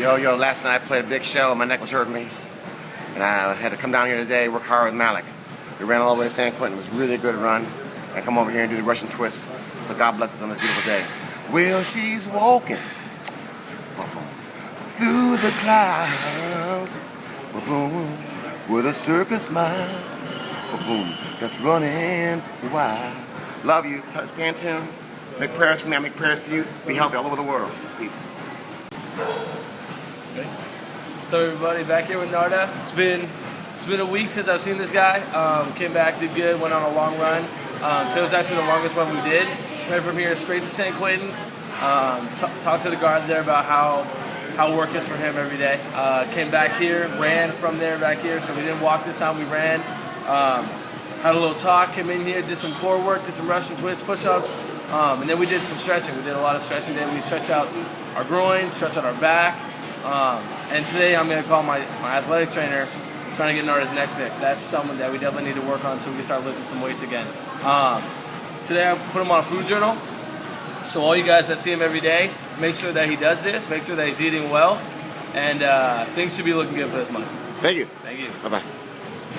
Yo, yo, last night I played a big show. And my neck was hurting me. And I had to come down here today, work hard with Malik. We ran all the way to San Quentin. It was really a good run. And come over here and do the Russian twist. So God bless us on this beautiful day. Well, she's walking through the clouds with a circus smile that's running wild. Love you. Stand tuned. Make prayers for me. I make prayers for you. Be healthy all over the world. Peace. So everybody, back here with Narda. It's been it's been a week since I've seen this guy. Um, came back, did good, went on a long run. Um, today was actually the longest one we did. Went from here straight to San Quentin. Um, talked to the guard there about how how work is for him every day. Uh, came back here, ran from there back here, so we didn't walk this time, we ran. Um, had a little talk, came in here, did some core work, did some Russian twist push-ups, um, and then we did some stretching. We did a lot of stretching today. We stretched out our groin, stretched out our back, um, and today I'm going to call my, my athletic trainer trying to get Narda's neck fixed. That's something that we definitely need to work on so we can start lifting some weights again. Um, today I put him on a food journal. So all you guys that see him every day, make sure that he does this, make sure that he's eating well, and uh, things should be looking good for this month. Thank you. Thank you. Bye-bye.